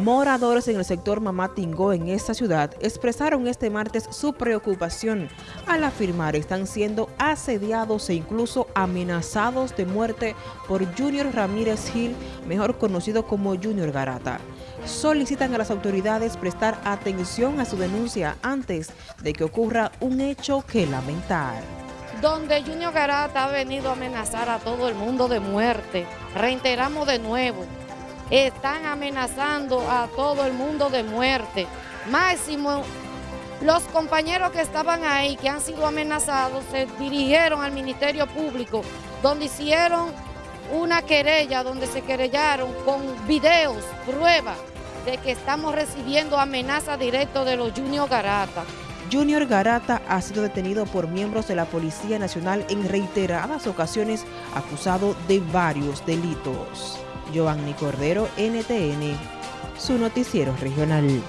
Moradores en el sector Mamatingó en esta ciudad expresaron este martes su preocupación al afirmar están siendo asediados e incluso amenazados de muerte por Junior Ramírez Gil, mejor conocido como Junior Garata. Solicitan a las autoridades prestar atención a su denuncia antes de que ocurra un hecho que lamentar donde Junior Garata ha venido a amenazar a todo el mundo de muerte. Reiteramos de nuevo, están amenazando a todo el mundo de muerte. Máximo, los compañeros que estaban ahí, que han sido amenazados, se dirigieron al Ministerio Público, donde hicieron una querella, donde se querellaron con videos, pruebas de que estamos recibiendo amenazas directas de los Junior Garata. Junior Garata ha sido detenido por miembros de la Policía Nacional en reiteradas ocasiones acusado de varios delitos. Giovanni Cordero, NTN, su noticiero regional.